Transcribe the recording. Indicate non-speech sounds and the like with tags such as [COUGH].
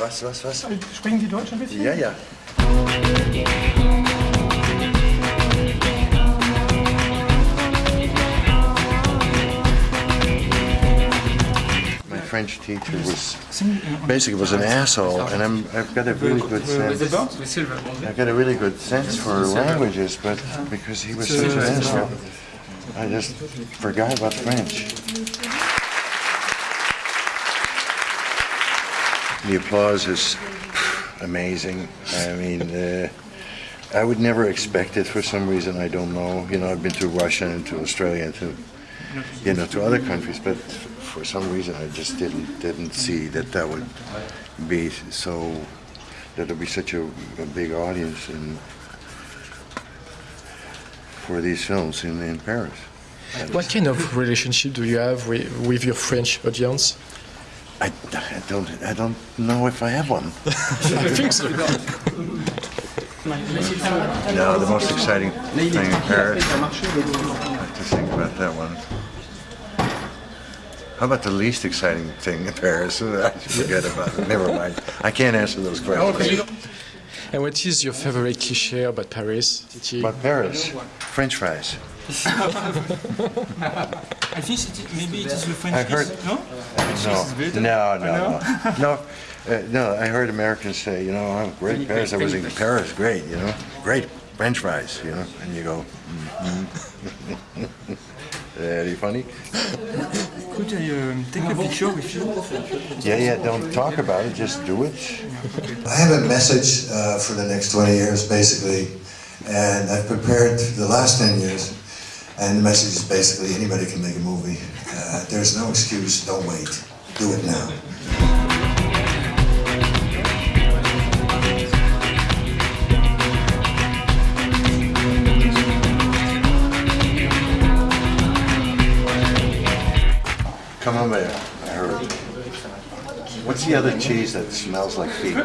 Was, was, was? Sprechen Sie Deutsch ein bisschen? Ja, ja. My French teacher was basically was an asshole, and I'm I've got a really good sense. I've got a really good sense for languages, but because he was such an asshole, I just forgot about French. The applause is amazing. I mean, uh, I would never expect it for some reason. I don't know. You know, I've been to Russia and to Australia and to, you know, to other countries, but for some reason I just didn't didn't see that that would be so that would be such a, a big audience in for these films in, in Paris. What kind of relationship do you have with, with your French audience? I, I don't I don't know if I have one. [LAUGHS] I think so. No, the most exciting thing in Paris. I have to think about that one. How about the least exciting thing in Paris? [LAUGHS] I forget about it. Never mind. I can't answer those questions. And what is your favorite cliché about Paris? About Paris, French fries. [LAUGHS] I think it, maybe it is the French I heard- kiss, no? No, no, no, no. No, uh, no, I heard Americans say, you know, oh, great Paris. I was in Paris, great, you know, great French fries, you know, and you go, mm-hmm. [LAUGHS] Very funny. Could I um, take a picture with you? Yeah, yeah, don't talk about it, just do it. I have a message uh, for the next 20 years, basically, and I've prepared the last 10 years, and the message is basically anybody can make a movie. Uh, there's no excuse, don't wait, do it now. Come on, there. I heard. What's the other cheese that smells like feet?